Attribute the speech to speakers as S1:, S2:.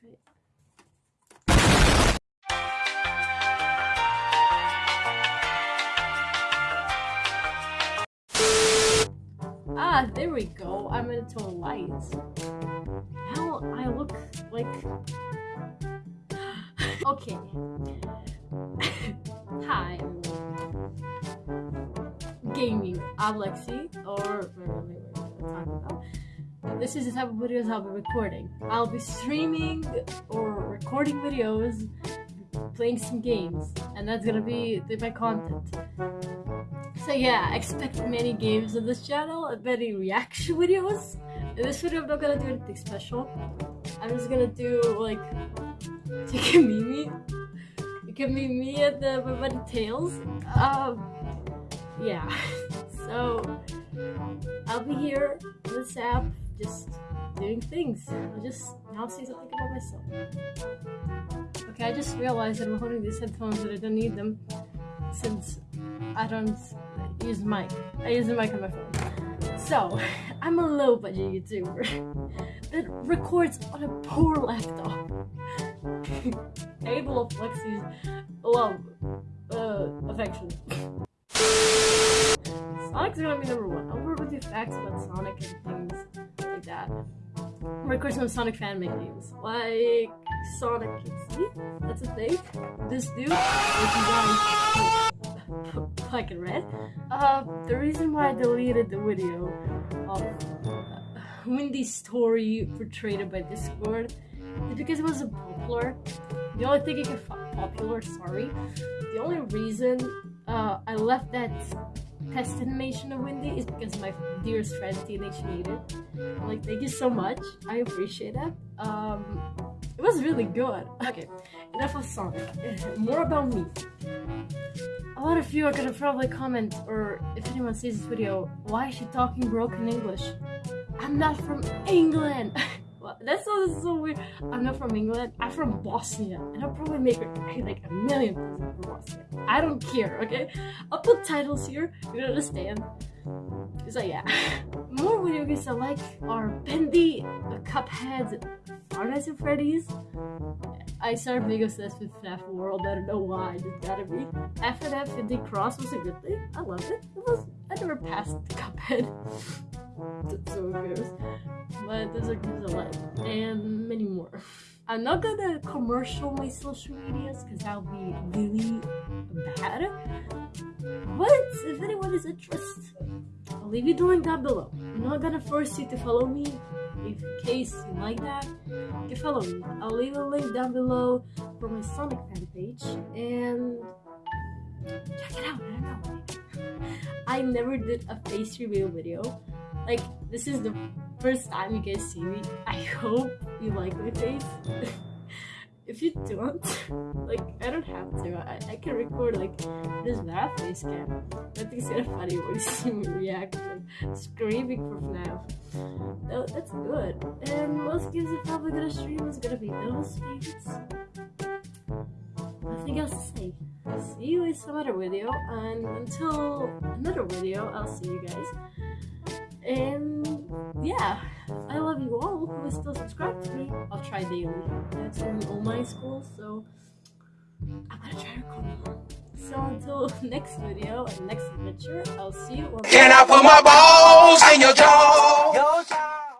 S1: face. Ah, there we go. I'm into lights. Now I look like. okay. Hi. Gaming. I'm Lexi, or this is the type of videos I'll be recording. I'll be streaming or recording videos, playing some games, and that's gonna be my content. So yeah, expect many games on this channel many reaction videos. In this video, I'm not gonna do anything special. I'm just gonna do like, you can meet me. Can meet me at the my buddy Tails. Um, yeah. So I'll be here on this app, just doing things. I'll just now say something about myself. Okay, I just realized that I'm holding these headphones and I don't need them since I don't use mic. I use the mic on my phone. So, I'm a low budget YouTuber that records on a poor laptop. Able of Lexi's love, uh, affection. Sonic's gonna be number one. I'll work with you facts about Sonic and things like that. Record some Sonic fan made games. Like Sonic Kids. That's a thing. This dude, which is on black and red. Uh, the reason why I deleted the video of uh, Windy's story portrayed by Discord is because it wasn't popular. The only thing it get popular, sorry. The only reason uh, I left that test animation of Windy is because my dearest friend Teenage made it. Like, thank you so much. I appreciate it. Um, it was really good. Okay, enough of Sonic. More about me a lot of you are gonna probably comment, or if anyone sees this video, why is she talking broken English? I'm not from England! well, that sounds so weird. I'm not from England, I'm from Bosnia, and I'll probably make like a million from Bosnia. I don't care, okay? I'll put titles here, you understand. So yeah, more video games I like are Bendy, Cuphead, Five Nights at Freddy's, I started being obsessed with FNAF World. I don't know why. Just gotta be. And D Cross was a good thing. I loved it. It was. I never passed Cuphead. That's so gross. But those are games I like, and many more. I'm not gonna commercial my social medias because that'll be really bad. But if anyone is interested, I'll leave you the link down below. I'm not gonna force you to follow me if in case you like that, you can follow me. I'll leave a link down below for my Sonic fan page and check it out. I don't know. I never did a face reveal video. Like this is the first time you guys see me. I hope you like my face. if you don't, like, I don't have to. I, I can record, like, this that face cam. I think it's kind of funny when you see me react, like, screaming for FNAF. No, that's good. And most games I'm probably gonna stream is gonna be those games. Nothing else to say. See you in some other video, and until another video, I'll see you guys. And yeah, I love you all who are still subscribed to me. I'll try daily. That's only online school, so I'm gonna try to record more. So until next video and next adventure, I'll see you.
S2: Can I put my balls in your jaw?